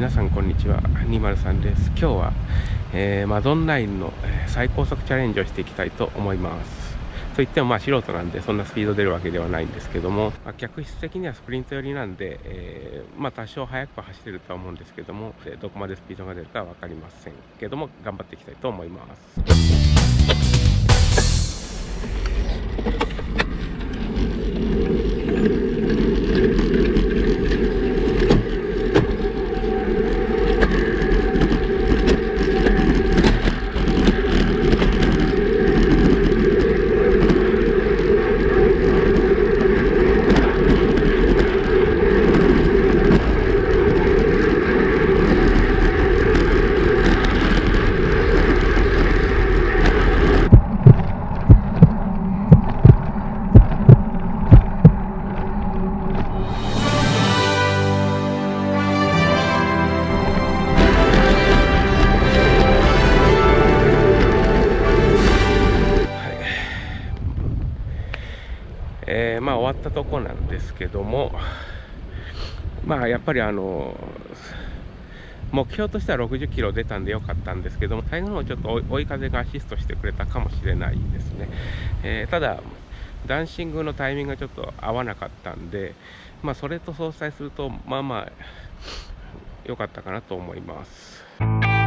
皆さんこんにちは。203です。今日は、えー、マドンナインの最高速チャレンジをしていきたいと思います。といってもまあ素人なんでそんなスピード出るわけではないんですけども、まあ、客室的にはスプリント寄りなんで、えー、まあ多少速く走れるとは思うんですけどもどこまでスピードが出るかは分かりませんけども頑張っていきたいと思います。えー、まあ終わったとこなんですけどもまあやっぱりあの目標としては60キロ出たんでよかったんですけども最後のちょっと追い風がアシストしてくれたかもしれないですね、えー、ただダンシングのタイミングがちょっと合わなかったんでまあそれと相殺するとまあまあ良かったかなと思います。